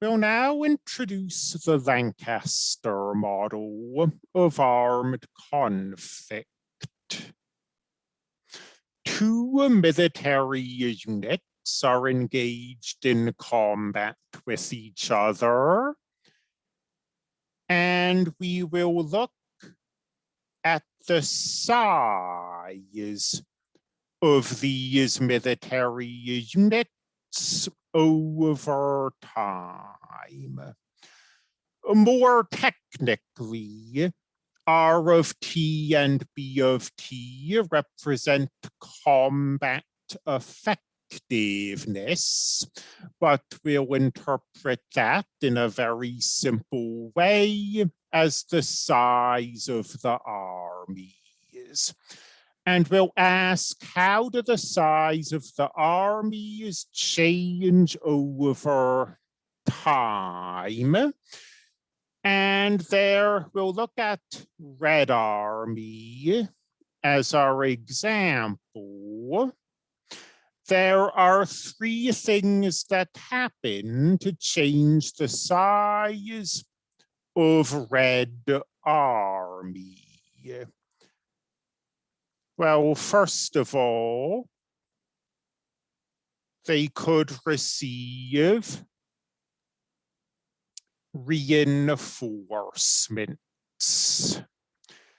We'll now introduce the Lanchester model of armed conflict. Two military units are engaged in combat with each other. And we will look at the size of these military units over time. More technically, R of T and B of T represent combat effectiveness, but we'll interpret that in a very simple way as the size of the armies. And we'll ask, how do the size of the armies change over time? And there we'll look at Red Army as our example. There are three things that happen to change the size of Red Army. Well, first of all, they could receive reinforcements.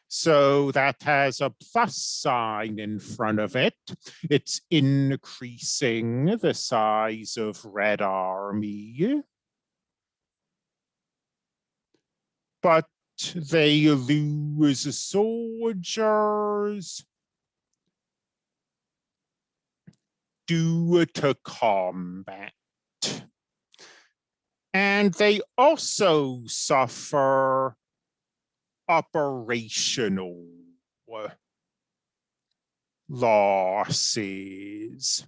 So that has a plus sign in front of it. It's increasing the size of Red Army. But they lose soldiers due to combat. And they also suffer operational losses.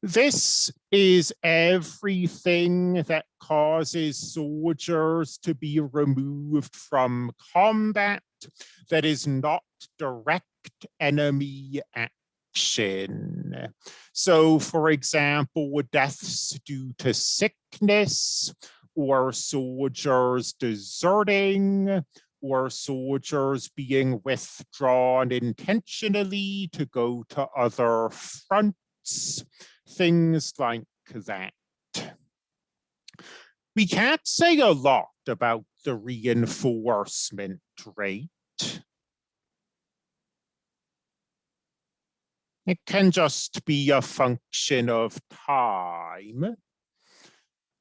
This is everything that causes soldiers to be removed from combat that is not direct enemy action So for example, deaths due to sickness or soldiers deserting or soldiers being withdrawn intentionally to go to other fronts, things like that. We can't say a lot about the reinforcement rate. It can just be a function of time.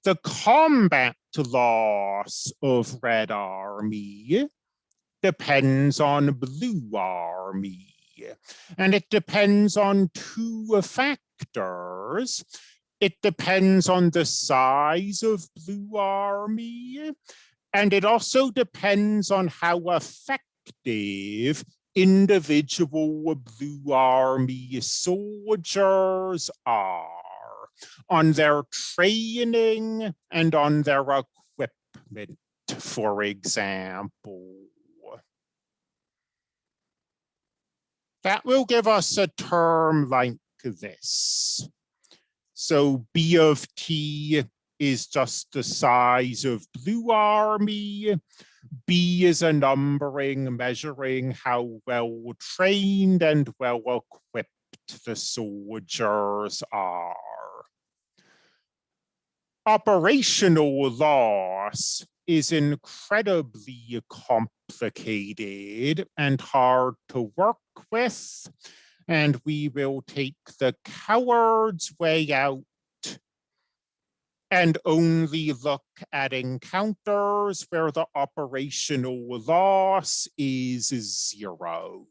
The combat loss of Red Army depends on Blue Army. And it depends on two factors. It depends on the size of Blue Army. And it also depends on how effective individual Blue Army soldiers are on their training and on their equipment, for example. That will give us a term like this. So B of T is just the size of Blue Army. B is a numbering measuring how well trained and well equipped the soldiers are. Operational loss is incredibly complicated and hard to work with, and we will take the coward's way out and only look at encounters where the operational loss is zero.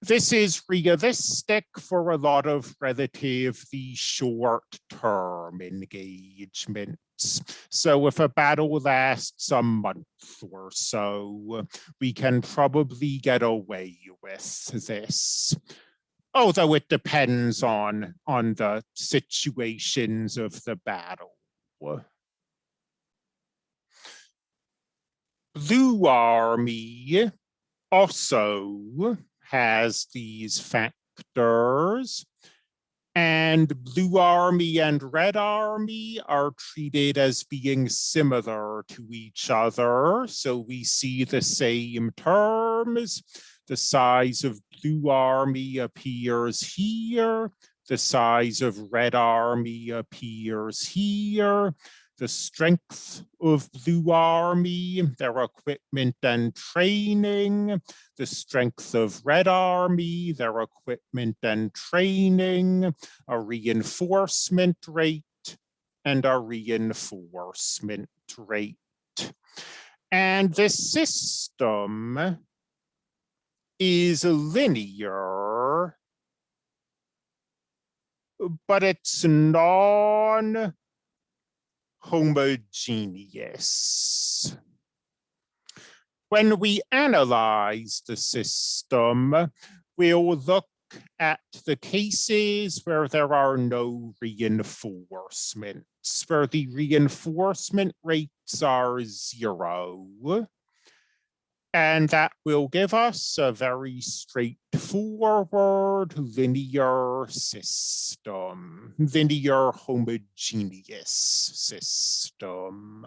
This is realistic for a lot of relatively short-term engagements. So if a battle lasts a month or so, we can probably get away with this Oh, although it depends on on the situations of the battle. Blue Army also has these factors And blue army and red army are treated as being similar to each other. So we see the same terms. The size of blue army appears here. The size of red army appears here the strength of Blue Army, their equipment and training, the strength of Red Army, their equipment and training, a reinforcement rate, and a reinforcement rate. And this system is linear, but it's non homogeneous. When we analyze the system, we'll look at the cases where there are no reinforcements, where the reinforcement rates are zero. And that will give us a very straightforward linear system, linear homogeneous system.